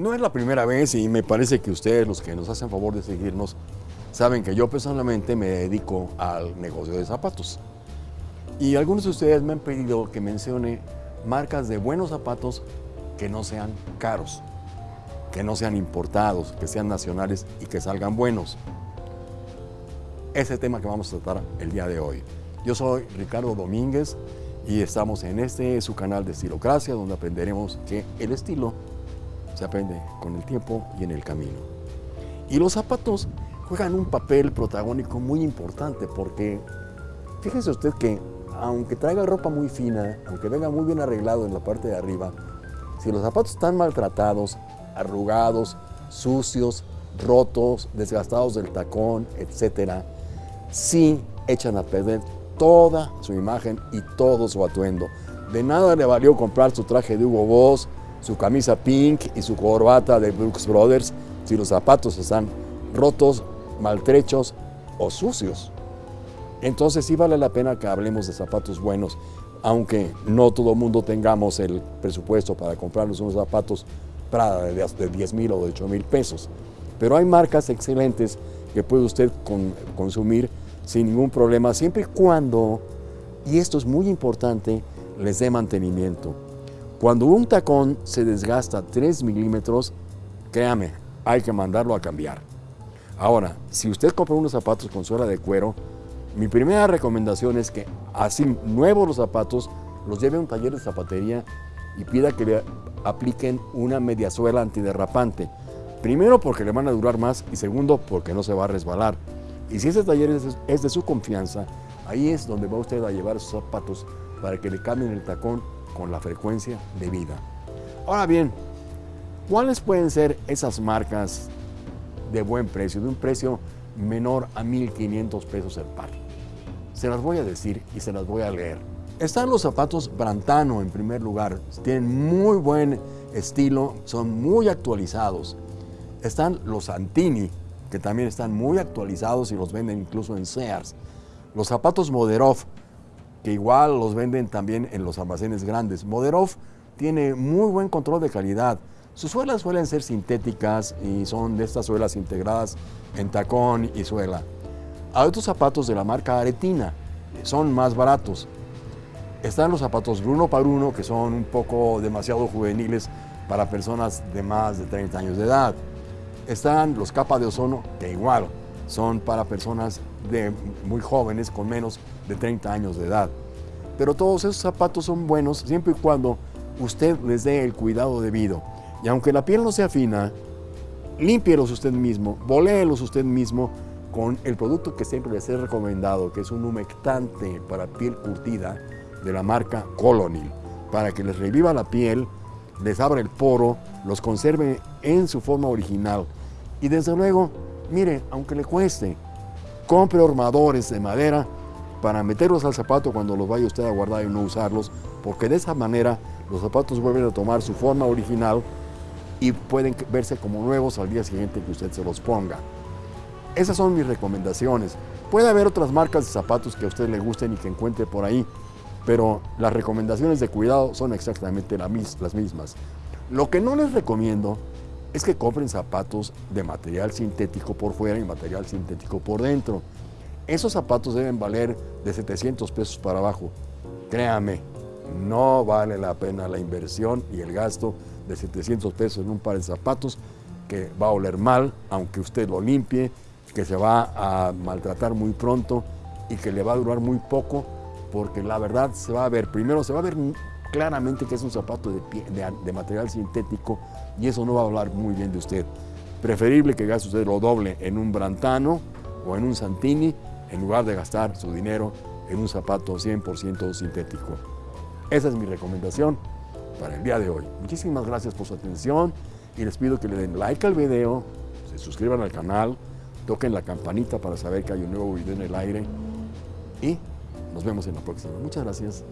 No es la primera vez y me parece que ustedes, los que nos hacen favor de seguirnos, saben que yo personalmente me dedico al negocio de zapatos. Y algunos de ustedes me han pedido que mencione marcas de buenos zapatos que no sean caros, que no sean importados, que sean nacionales y que salgan buenos. Ese tema que vamos a tratar el día de hoy. Yo soy Ricardo Domínguez y estamos en este su canal de Estilocracia donde aprenderemos que el estilo se aprende con el tiempo y en el camino. Y los zapatos juegan un papel protagónico muy importante porque fíjese usted que aunque traiga ropa muy fina, aunque venga muy bien arreglado en la parte de arriba, si los zapatos están maltratados, arrugados, sucios, rotos, desgastados del tacón, etc., sí echan a perder toda su imagen y todo su atuendo. De nada le valió comprar su traje de Hugo Boss, su camisa pink y su corbata de Brooks Brothers si los zapatos están rotos, maltrechos o sucios. Entonces sí vale la pena que hablemos de zapatos buenos, aunque no todo el mundo tengamos el presupuesto para comprarnos unos zapatos de 10 mil o de 8 mil pesos. Pero hay marcas excelentes que puede usted consumir sin ningún problema, siempre y cuando, y esto es muy importante, les dé mantenimiento. Cuando un tacón se desgasta 3 milímetros, créame, hay que mandarlo a cambiar. Ahora, si usted compra unos zapatos con suela de cuero, mi primera recomendación es que así nuevos los zapatos, los lleve a un taller de zapatería y pida que le apliquen una media suela antiderrapante. Primero porque le van a durar más y segundo porque no se va a resbalar. Y si ese taller es de su confianza, ahí es donde va usted a llevar sus zapatos para que le cambien el tacón con la frecuencia de vida. Ahora bien, ¿cuáles pueden ser esas marcas de buen precio, de un precio menor a 1.500 pesos el par? Se las voy a decir y se las voy a leer. Están los zapatos Brantano en primer lugar, tienen muy buen estilo, son muy actualizados. Están los Santini, que también están muy actualizados y los venden incluso en Sears. Los zapatos Moderov, que igual los venden también en los almacenes grandes. Moderov tiene muy buen control de calidad. Sus suelas suelen ser sintéticas y son de estas suelas integradas en tacón y suela. Hay otros zapatos de la marca Aretina, son más baratos. Están los zapatos Bruno Paruno, que son un poco demasiado juveniles para personas de más de 30 años de edad. Están los capas de ozono, que igual son para personas de muy jóvenes con menos de 30 años de edad. Pero todos esos zapatos son buenos siempre y cuando usted les dé el cuidado debido. Y aunque la piel no sea fina, límpielos usted mismo, voléelos usted mismo con el producto que siempre les he recomendado, que es un humectante para piel curtida de la marca Colonil, para que les reviva la piel, les abra el poro, los conserve en su forma original. Y desde luego, mire, aunque le cueste, compre armadores de madera para meterlos al zapato cuando los vaya usted a guardar y no usarlos, porque de esa manera los zapatos vuelven a tomar su forma original y pueden verse como nuevos al día siguiente que usted se los ponga. Esas son mis recomendaciones. Puede haber otras marcas de zapatos que a usted le gusten y que encuentre por ahí, pero las recomendaciones de cuidado son exactamente las mismas. Lo que no les recomiendo es que compren zapatos de material sintético por fuera y material sintético por dentro. Esos zapatos deben valer de 700 pesos para abajo. Créame, no vale la pena la inversión y el gasto de 700 pesos en un par de zapatos que va a oler mal, aunque usted lo limpie, que se va a maltratar muy pronto y que le va a durar muy poco, porque la verdad se va a ver, primero se va a ver claramente que es un zapato de, material sintético y eso no va a hablar muy bien de usted. Preferible que gaste usted lo doble en un Brantano o en un Santini en lugar de gastar su dinero en un zapato 100% sintético. Esa es mi recomendación para el día de hoy. Muchísimas gracias por su atención y les pido que le den like al video, se suscriban al canal, toquen la campanita para saber que hay un nuevo video en el aire y nos vemos en la próxima. Muchas gracias.